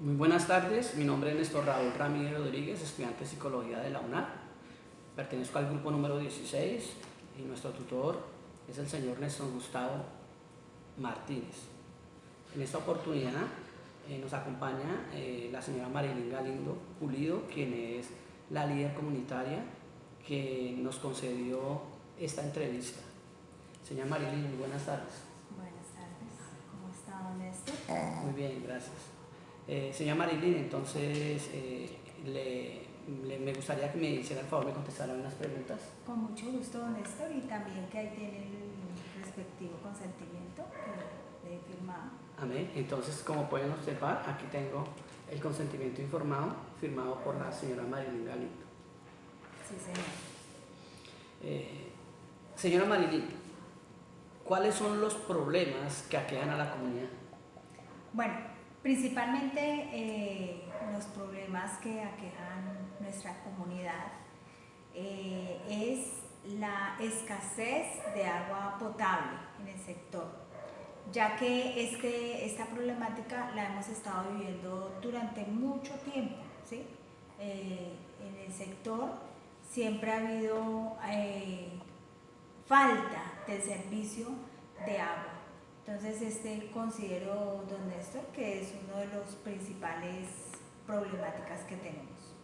Muy buenas tardes, mi nombre es Néstor Raúl Ramírez Rodríguez, estudiante de Psicología de la UNAR. Pertenezco al grupo número 16 y nuestro tutor es el señor Néstor Gustavo Martínez. En esta oportunidad eh, nos acompaña eh, la señora Marilyn Galindo Pulido, quien es la líder comunitaria que nos concedió esta entrevista. Señora Marilyn, muy buenas tardes. Buenas tardes, ¿cómo está Néstor? Muy bien, gracias. Eh, señora Marilyn, entonces eh, le, le- me gustaría que me hiciera el favor de contestar algunas preguntas. Con mucho gusto, Néstor, y también que ahí tiene el respectivo consentimiento que le he firmado. Amén. Entonces, como pueden observar, aquí tengo el consentimiento informado firmado por la señora Marilyn Galindo. Sí, señor. Eh, señora Marilyn, ¿cuáles son los problemas que aquejan a la comunidad? Bueno, principalmente eh, los problemas que aquejan nuestra comunidad eh, es la escasez de agua potable en el sector, ya que este, esta problemática la hemos estado viviendo durante mucho tiempo. ¿sí? Eh, en el sector siempre ha habido falta del servicio de agua. Entonces, este considero, don Néstor, que es uno de los principales problemáticas que tenemos.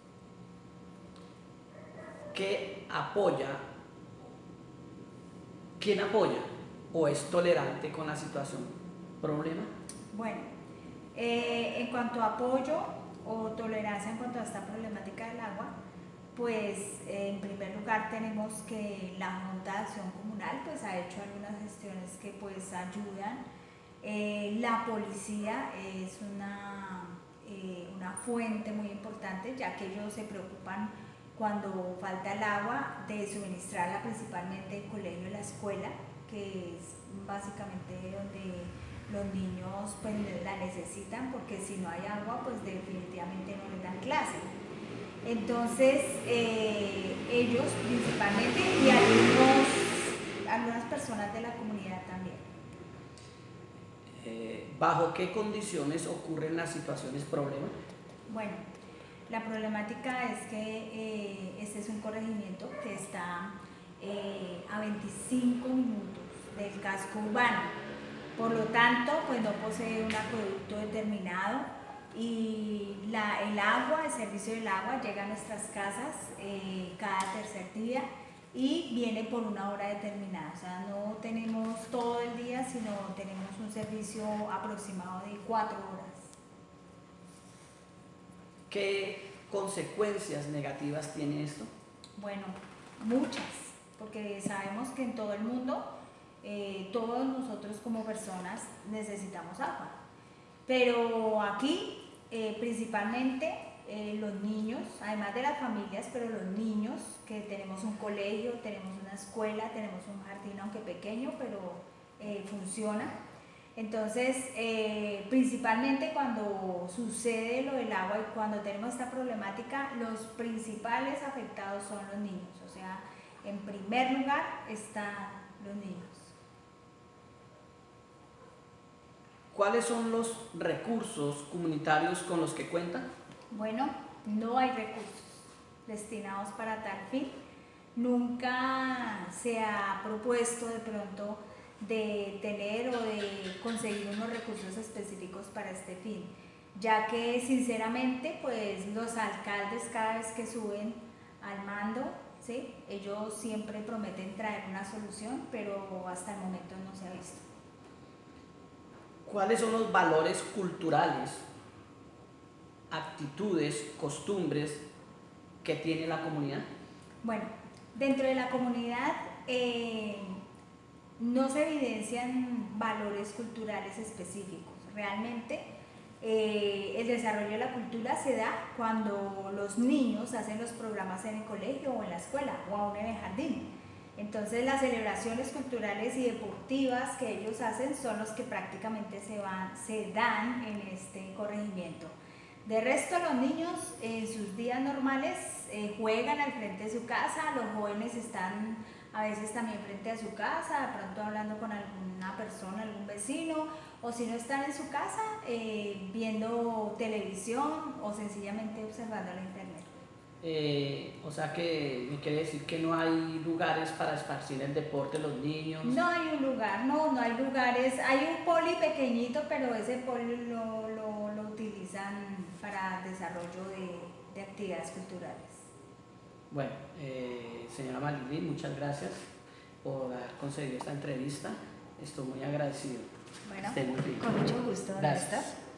¿Qué apoya? ¿Quién apoya o es tolerante con la situación? ¿Problema? Bueno, eh, en cuanto a apoyo o tolerancia en cuanto a esta problemática del agua, pues en primer lugar tenemos que la Junta de Acción Comunal pues ha hecho algunas gestiones que pues ayudan. Eh, la policía es una, eh, una fuente muy importante ya que ellos se preocupan cuando falta el agua de suministrarla principalmente el colegio y la escuela, que es básicamente donde los niños pues la necesitan porque si no hay agua pues definitivamente no les dan clase. Entonces eh, ellos principalmente y algunos, algunas personas de la comunidad también. Eh, ¿Bajo qué condiciones ocurren las situaciones problema? Bueno, la problemática es que eh, este es un corregimiento que está a 25 minutos del casco urbano. Por lo tanto, pues no posee un acueducto determinado y el agua, el servicio del agua llega a nuestras casas eh, cada tercer día y viene por una hora determinada. O sea, no tenemos todo el día, sino tenemos un servicio aproximado de cuatro horas. ¿Qué consecuencias negativas tiene esto? Bueno, muchas, porque sabemos que en todo el mundo eh, todos nosotros como personas necesitamos agua. Pero aquí, eh, principalmente eh, los niños, además de las familias, pero los niños, que tenemos un colegio, tenemos una escuela, tenemos un jardín, aunque pequeño, pero eh, funciona. Entonces, principalmente cuando sucede lo del agua y cuando tenemos esta problemática, los principales afectados son los niños. O sea, en primer lugar están los niños. ¿Cuáles son los recursos comunitarios con los que cuentan? Bueno, no hay recursos destinados para tal fin. Nunca se ha propuesto de pronto de tener o de conseguir unos recursos específicos para este fin, ya que sinceramente pues los alcaldes cada vez que suben al mando, ¿sí? ellos siempre prometen traer una solución, pero hasta el momento no se ha visto. ¿Cuáles son los valores culturales, actitudes, costumbres que tiene la comunidad? Bueno, dentro de la comunidad eh, no se evidencian valores culturales específicos. Realmente eh, el desarrollo de la cultura se da cuando los niños hacen los programas en el colegio o en la escuela o aún en el jardín. Entonces las celebraciones culturales y deportivas que ellos hacen son los que prácticamente se, dan en este corregimiento. De resto, los niños en sus días normales eh, juegan al frente de su casa, los jóvenes están a veces también frente a su casa, de pronto hablando con alguna persona, algún vecino, o si no están en su casa eh, viendo televisión o sencillamente observando la internet. Eh, o sea que me quiere decir que no hay lugares para esparcir el deporte los niños. No hay un lugar, no, no hay lugares. Hay un poli pequeñito, pero ese poli lo, lo, lo utilizan para desarrollo de, de actividades culturales. Bueno, eh, señora Marilyn, muchas gracias por haber concedido esta entrevista. Estoy muy agradecido. Bueno, muy con mucho gusto, Gracias.